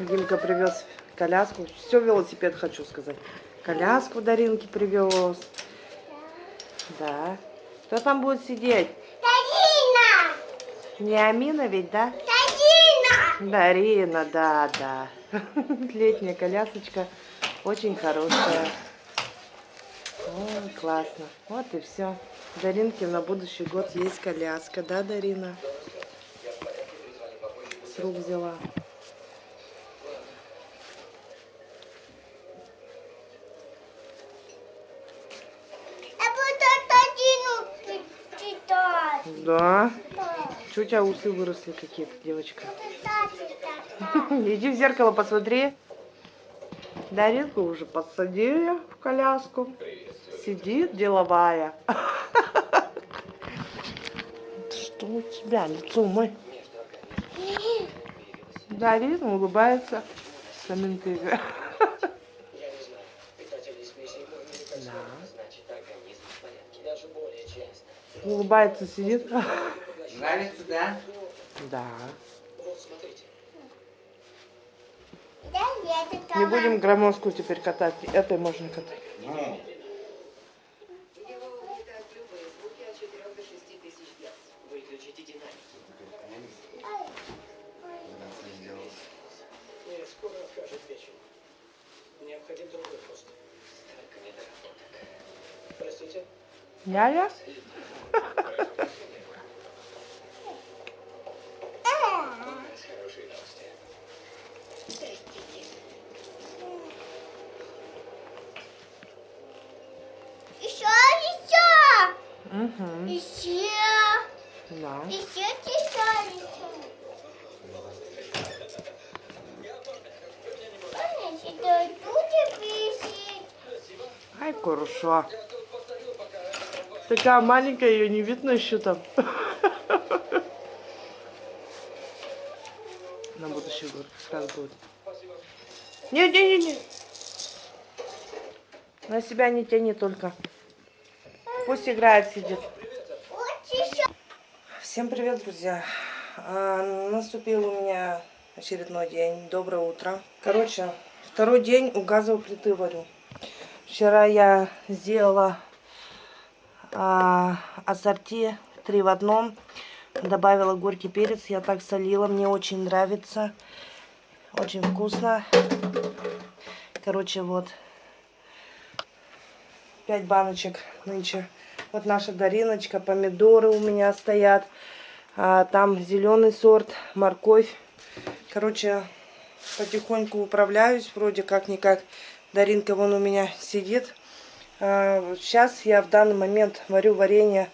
Димка привез коляску. Все, велосипед хочу сказать. Коляску Даринке привез. Да. Кто там будет сидеть? Дарина! Не Амина ведь, да? Дарина! Дарина, да, да. Летняя колясочка. Очень хорошая. Ой, классно. Вот и все. Даринке на будущий год есть коляска, да, Дарина? С рук взяла. Да. Чего у тебя усы выросли какие-то, девочка? Иди в зеркало посмотри. Даринку уже посадили в коляску. Сидит деловая. Что у тебя, лицо мой? Дарина улыбается. с Аминтыгой. Да. Улыбается, сидит. Нравится, да? Да. Не будем громоздку теперь катать. Этой можно катать. Ну, Его угнетают любые звуки от 4 до хорошо. Такая маленькая, ее не видно еще там. На будущий год как будет. Не, не, не, не. На себя не тяни только. Пусть играет, сидит. Всем привет, друзья! А, Наступил у меня очередной день. Доброе утро. Короче, второй день у газовой плиты варю. Вчера я сделала а, ассорти три в одном. Добавила горький перец. Я так солила. Мне очень нравится. Очень вкусно. Короче, вот. Пять баночек нынче. Вот наша Дариночка. Помидоры у меня стоят. А, там зеленый сорт, морковь. Короче, потихоньку управляюсь. Вроде как-никак. Даринка вон у меня сидит. А, сейчас я в данный момент варю варенье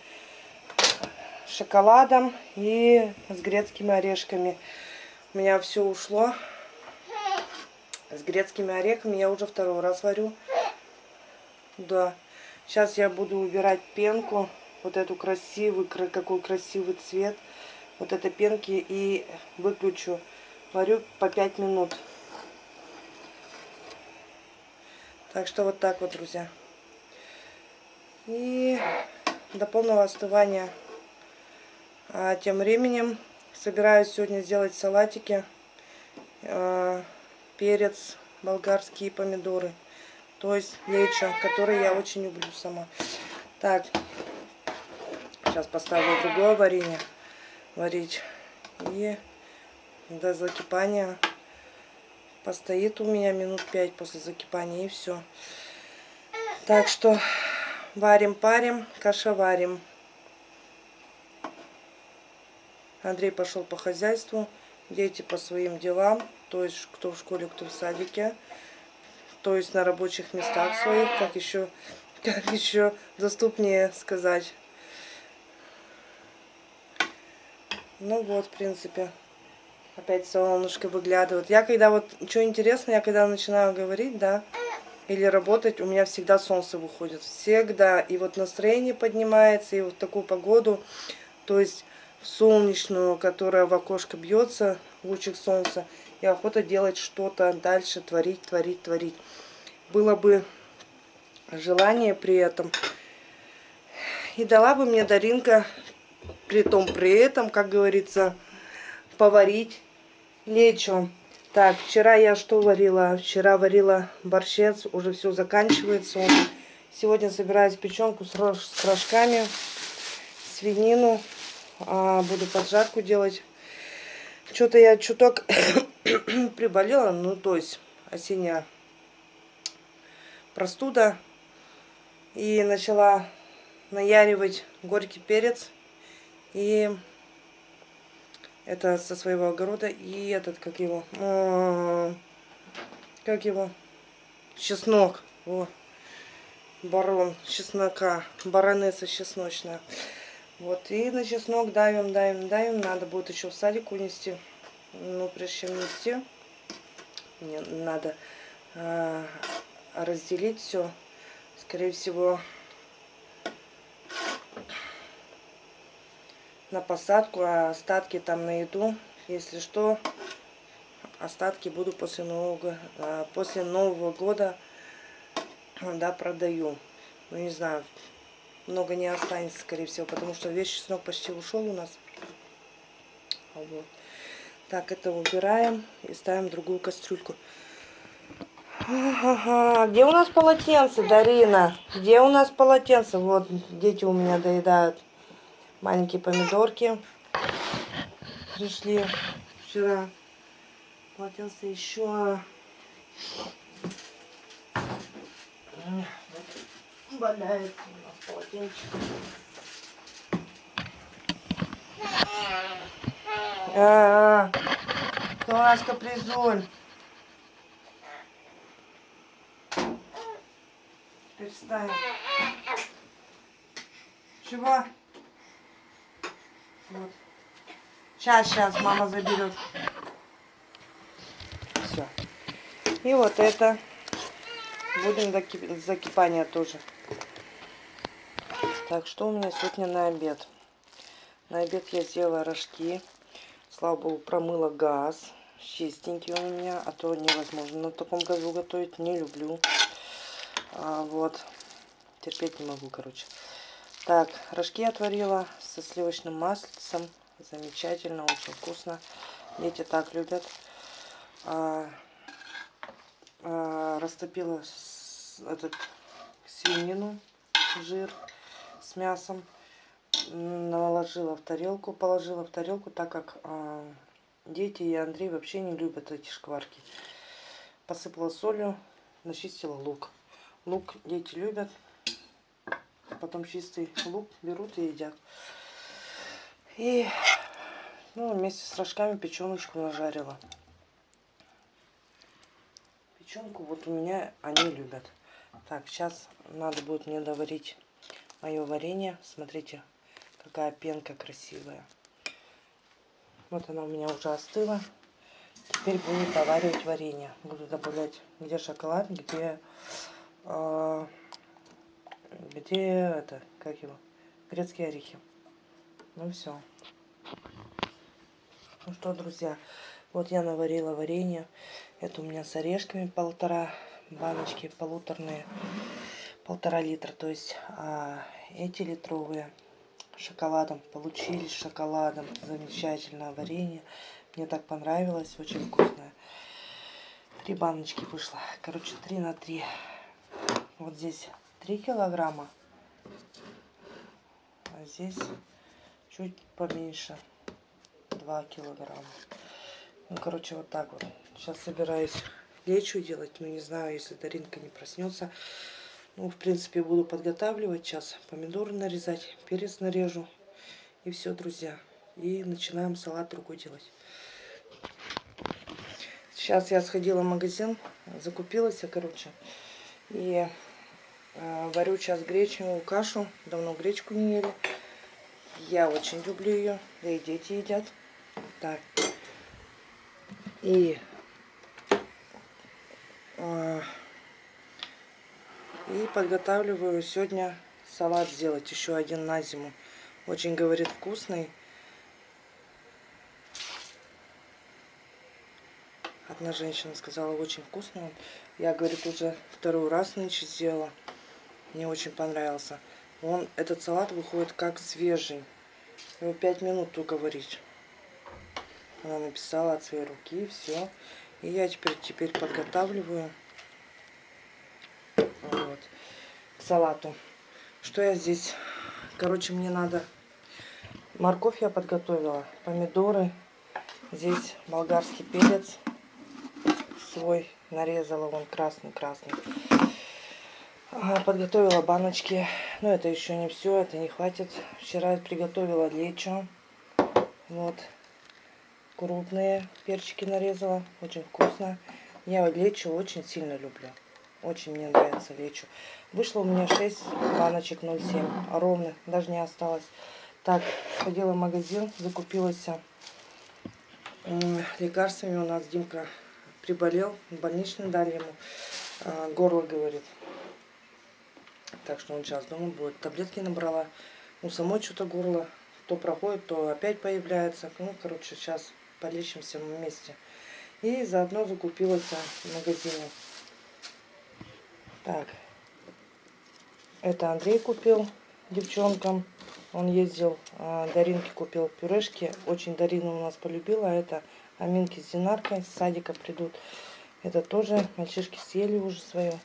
с шоколадом и с грецкими орешками. У меня все ушло. С грецкими орехами я уже второй раз варю. Да. Сейчас я буду убирать пенку. Вот эту красивый, кра- какой красивый цвет. Вот это пенки и выключу. Варю по 5 минут. Так что вот так вот, друзья. И до полного остывания. А тем временем собираюсь сегодня сделать салатики. А, перец, болгарские помидоры. То есть лечо, который я очень люблю сама. Так, сейчас поставлю другое варенье варить. И до закипания постоит у меня минут 5 после закипания и все. Так что варим-парим, кашеварим. Андрей пошел по хозяйству, дети по своим делам, то есть кто в школе, кто в садике, то есть на рабочих местах своих, как еще, как еще доступнее сказать. Ну вот, в принципе, опять солнышко выглядывает. Я когда вот, что интересно, я когда начинаю говорить, да, или работать, у меня всегда солнце выходит. Всегда. И вот настроение поднимается, и вот такую погоду, то есть солнечную, которая в окошко бьется, лучик солнца, и охота делать что-то дальше, творить, творить, творить. Было бы желание при этом. И дала бы мне Даринка, при том при этом, как говорится, поварить лечо. Так, вчера я что варила? Вчера варила борщец, уже все заканчивается. он. Сегодня собираюсь печенку с, рож- с рожками, свинину. А, буду поджарку делать. Что-то я чуток приболела, ну то есть осенняя простуда. И начала наяривать горький перец. И это со своего огорода. И этот, как его? М, Как его? Чеснок. Во. Барон чеснока. Баронесса чесночная. Вот. И на чеснок давим, давим, давим. Надо будет еще в садик унести. Ну, прежде чем нести, мне надо а, разделить все. Скорее всего, на посадку, а остатки там на еду. Если что, остатки буду после Нового, а, после Нового года да, продаю. Ну, не знаю, много не останется, скорее всего, потому что весь чеснок почти ушел у нас. А Вот. Так, это убираем и ставим другую кастрюльку. Ага, где у нас полотенце, Дарина? Где у нас полотенце? Вот, дети у меня доедают маленькие помидорки. Пришли вчера. Полотенце еще. Валяется у нас полотенчик. А, -а, -а. Кто у нас капризуль? Перестань. Чего? Вот. Сейчас, сейчас, мама заберет. Все. И вот это будем до ки- закипания тоже. Так, что у меня сегодня на обед? На обед я сделала рожки. Слава богу, промыла газ. Чистенький у меня, а то невозможно на таком газу готовить. Не люблю. А, вот. Терпеть не могу, короче. Так, рожки отварила со сливочным маслом. Замечательно, очень вкусно. Дети так любят. А, а, растопила с- этот свинину, жир с мясом. Наложила в тарелку, положила в тарелку, так как а, дети и Андрей вообще не любят эти шкварки. Посыпала солью, начистила лук. Лук дети любят. Потом чистый лук берут и едят. И ну, вместе с рожками печеночку нажарила. Печенку вот у меня они любят. Так, сейчас надо будет мне доварить мое варенье. Смотрите, какая пенка красивая. Вот она у меня уже остыла. Теперь буду доваривать варенье. Буду добавлять где шоколад, где э, где это, как его, грецкие орехи. Ну все. Ну что, друзья, вот я наварила варенье. Это у меня с орешками полтора баночки, полуторные, полтора литра. То есть а эти литровые шоколадом получились шоколадом. Замечательное варенье. Мне так понравилось, очень вкусное. Три баночки вышло. Короче, три на три. Вот здесь 3 килограмма. А здесь чуть поменьше. 2 килограмма. Ну, короче, вот так вот. Сейчас собираюсь лечу делать. Ну, не знаю, если Даринка не проснется. Ну, в принципе, буду подготавливать. Сейчас помидоры нарезать, перец нарежу. И все, друзья. И начинаем салат другой делать. Сейчас я сходила в магазин, закупилась, я, короче. И варю сейчас гречневую кашу. Давно гречку не ели. Я очень люблю ее. Да и дети едят. Так. И э, и подготавливаю сегодня салат сделать. Еще один на зиму. Очень, говорит, вкусный. Одна женщина сказала, очень вкусный. Я, говорит, уже второй раз нынче сделала. Мне очень понравился. Он, этот салат выходит как свежий. Его пять минут только варить. Она написала от своей руки, все. И я теперь, теперь подготавливаю вот, к салату. Что я здесь? Короче, мне надо... Морковь я подготовила, помидоры. Здесь болгарский перец свой нарезала, он красный-красный. А, Подготовила баночки. Но это еще не все, это не хватит. Вчера приготовила лечо. Вот. Крупные перчики нарезала. Очень вкусно. Я лечо очень сильно люблю. Очень мне нравится лечо. Вышло у меня 6 баночек 0,7. Ровно. Даже не осталось. Так, ходила в магазин, закупилась м, лекарствами. У нас Димка приболел. Больничный дали ему. А, Горло, говорит. Так что он сейчас дома будет. Таблетки набрала. У самой что-то горло то проходит, то опять появляется. Ну, короче, сейчас полечимся вместе. И заодно закупилась в магазине. Так. Это Андрей купил девчонкам. Он ездил, а, Даринке купил пюрешки. Очень Дарина у нас полюбила. Это Аминки с Динаркой с садика придут. Это тоже мальчишки съели уже свое.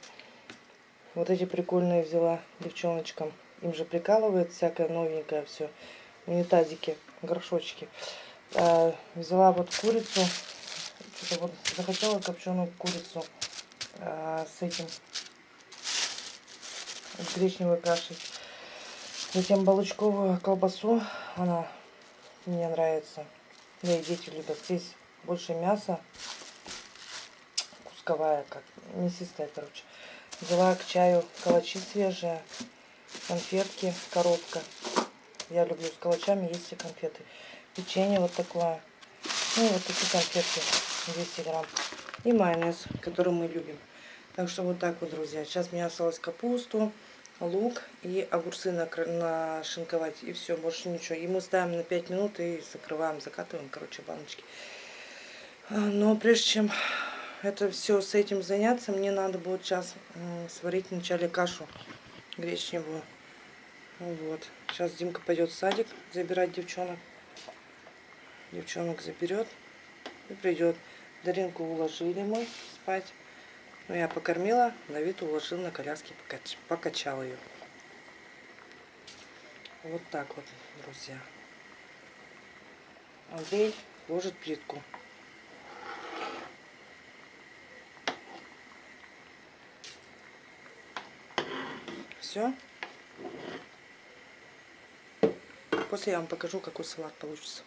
Вот эти прикольные взяла девчоночкам. Им же прикалывает всякое новенькое все. Унитазики, горшочки. А, взяла вот курицу. Что-то вот захотела копченую курицу а, с этим с гречневой кашей. Затем балычковую колбасу. Она мне нравится. Да и дети любят. Здесь больше мяса. Кусковая, как мясистая, короче. Взяла к чаю калачи свежие, конфетки, коробка. Я люблю с калачами есть и конфеты. Печенье вот такое. Ну и вот такие конфетки 200 грамм. И майонез, который мы любим. Так что вот так вот, друзья. Сейчас мне осталось капусту, лук и огурцы нашинковать. И все, больше ничего. И мы ставим на 5 минут и закрываем, закатываем, короче, баночки. А, Но прежде чем это все с этим заняться, мне надо будет сейчас сварить вначале кашу гречневую. Вот. Сейчас Димка пойдет в садик забирать девчонок. Девчонок заберет и придет. Даринку уложили мы спать. Ну, я покормила, Давид уложил на коляске, покач... покачал ее. Вот так вот, друзья. Андрей ложит плитку. Все. После я вам покажу, какой салат получится.